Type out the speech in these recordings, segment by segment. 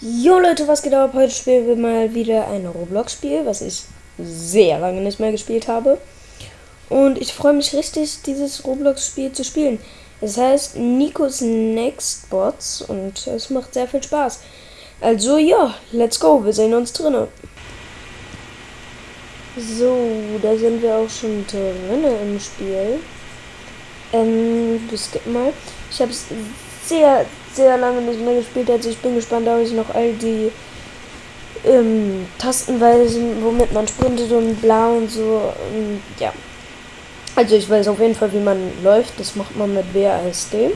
Jo Leute, was geht ab? Heute spielen wir mal wieder ein Roblox-Spiel, was ich sehr lange nicht mehr gespielt habe. Und ich freue mich richtig, dieses Roblox-Spiel zu spielen. Es heißt Nikos Next Bots und es macht sehr viel Spaß. Also ja, let's go, wir sehen uns drinnen. So, da sind wir auch schon drinnen im Spiel. Ähm, skippen mal. Ich habe es sehr, sehr lange nicht mehr gespielt. Also ich bin gespannt, ob ich noch all die ähm, Tastenweisen, womit man sprintet und bla und so. Und, ja. Also ich weiß auf jeden Fall, wie man läuft. Das macht man mit WASD.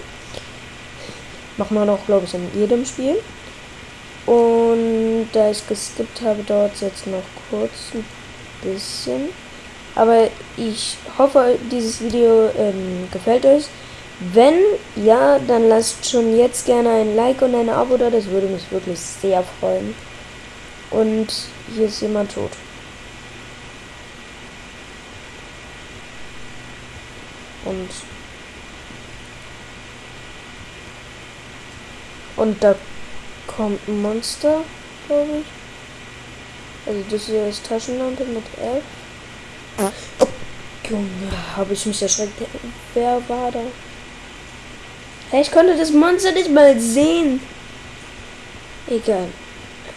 Macht man auch, glaube ich, in jedem Spiel. Und da ich geskippt habe, dauert es jetzt noch kurz ein bisschen. Aber ich hoffe, dieses Video ähm, gefällt euch. Wenn ja, dann lasst schon jetzt gerne ein Like und ein Abo da. Das würde mich wirklich sehr freuen. Und hier ist jemand tot. Und und da kommt ein Monster, glaube ich. Also das hier ist Taschenlampe mit F. Junge, habe ich mich erschreckt. Wer war da? Hey, ich konnte das Monster nicht mal sehen. Egal.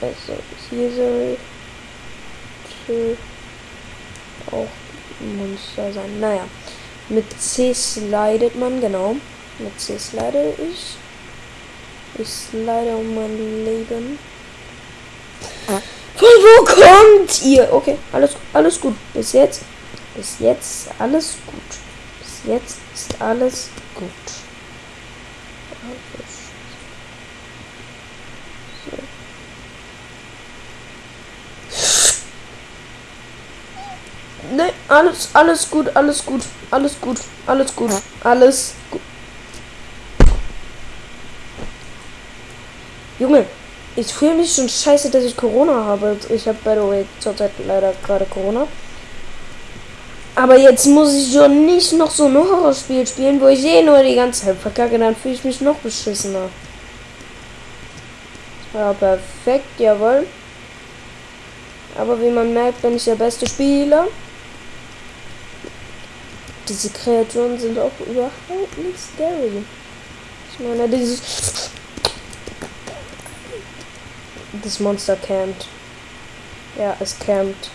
Also, hier soll auch Monster sein. Naja. Mit C slidet man, genau. Mit C slide ich. Ich slide um mein Leben. Kommt ihr? Okay, alles, alles gut. Bis jetzt. Bis jetzt alles gut. Bis jetzt ist alles gut. Ne, alles, alles gut, alles gut, alles gut, alles gut, alles gut. Junge, ich fühle mich schon scheiße, dass ich Corona habe. Ich habe, by the way, zurzeit leider gerade Corona. Aber jetzt muss ich schon nicht noch so ein Horrorspiel spielen, wo ich eh nur die ganze Zeit verkacke, dann fühle ich mich noch beschissener. Ja, perfekt, jawohl. Aber wie man merkt, bin ich der beste Spieler. Diese Kreaturen sind auch überhaupt nicht scary. Ich meine, dieses... Das Monster campt. Ja, es campt.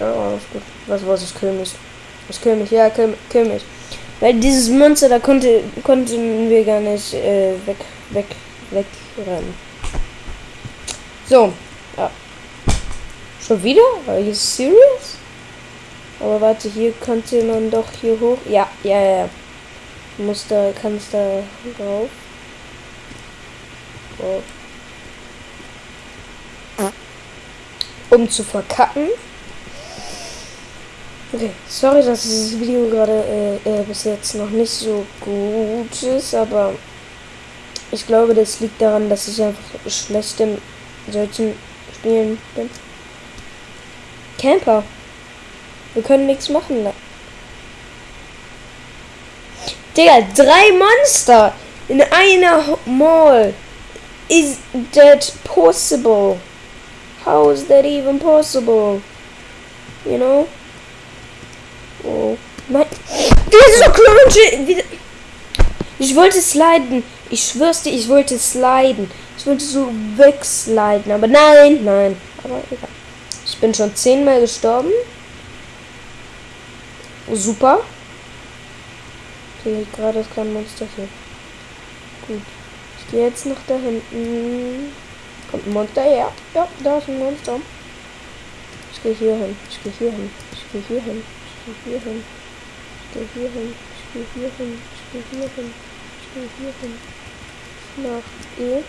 Ja, alles gut. Was was ich kill mich. Ich kill mich, ja, kill, kill mich. Weil dieses Monster, da konnte konnten wir gar nicht äh, weg, weg, wegrennen. So, ja. Schon wieder? Are you serious? Aber warte, hier könnte man doch hier hoch. Ja, ja, ja. Muss da, kannst da drauf. Um zu verkacken. Okay, sorry, dass dieses Video gerade äh, äh, bis jetzt noch nicht so gut ist, aber ich glaube, das liegt daran, dass ich einfach schlecht in solchen Spielen bin. Camper. Wir können nichts machen. Digga, drei Monster in einer Mall. Is that possible? How is that even possible? You know? Oh. Mein. Dieser Cringe. Ich wollte sliden. Ich schwör's dir, ich wollte sliden. Ich wollte so wegsliden. Aber nein, nein. Aber egal. Ich bin schon zehnmal gestorben. Super. Okay, gerade ist kein Monster hier. Gut. Jetzt noch da hinten. Kommt ein Monster her. Ja, da ist ein Monster. Ich gehe hier hin. Ich gehe hier hin. Ich gehe hier hin. Ich gehe hier hin. Ich gehe hier hin. Ich gehe hier hin. Ich gehe hier hin. Ich gehe hier hin. Nach E.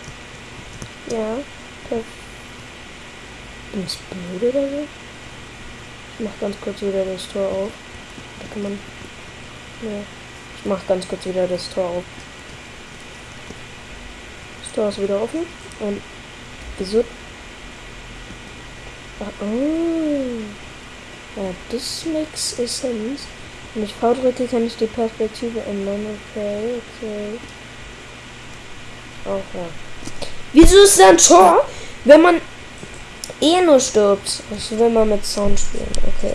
Ja. Perfekt. Ich blöd oder so? Ich mach ganz kurz wieder das Tor auf. Da kann man. Ja. Ich mach ganz kurz wieder das Tor auf. Tor ist wieder offen. Und wieso? Ah, oh. Ja, das makes sense. Wenn ich V drücke, kann ich die Perspektive ändern. Okay, okay. Auch ja. Wieso ist da ein Tor, wenn man eh nur stirbt? Also wenn man mit Sound spielen. Okay.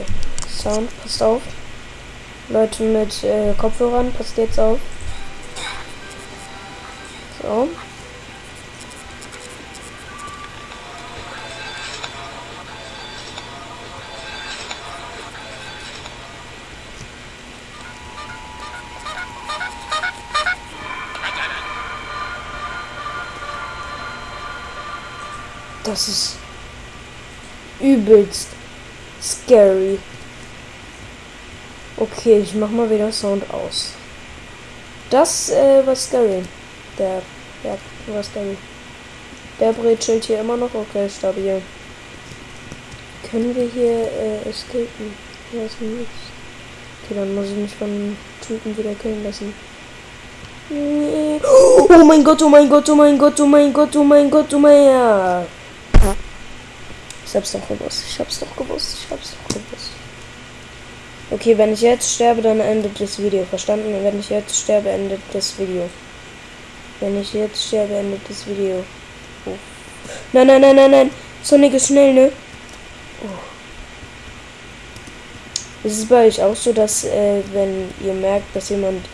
Sound, passt auf. Leute mit äh, Kopfhörern, passt jetzt auf. So. Das ist übelst scary. Okay, ich mach mal wieder Sound aus. Das äh, war scary. Der Berg war scary. Der brezelt hier immer noch. Okay, stabil. Können wir hier äh, escapen? Ja, ist nichts. Okay, dann muss ich mich von Typen wieder killen lassen. Oh mein Gott, oh mein Gott, oh mein Gott, oh mein Gott, oh mein Gott, oh mein Gott. Ich hab's doch gewusst, ich hab's doch gewusst, ich hab's doch gewusst. Okay, wenn ich jetzt sterbe, dann endet das Video. Verstanden? Wenn ich jetzt sterbe, endet das Video. Wenn ich jetzt sterbe, endet das Video. Oh. Nein, nein, nein, nein, nein. Sonic ist schnell, ne? Oh. Ist es bei euch auch so, dass äh, wenn ihr merkt, dass jemand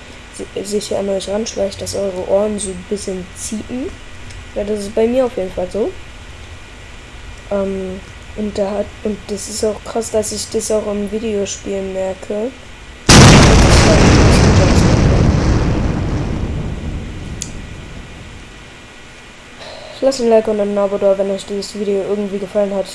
sich an euch ranschleicht, dass eure Ohren so ein bisschen ziehen? Ja, das ist bei mir auf jeden Fall so. Ähm, und da hat, und das ist auch krass, dass ich das auch im Videospielen merke. Lasst ein Like und ein Abo da, wenn euch dieses Video irgendwie gefallen hat.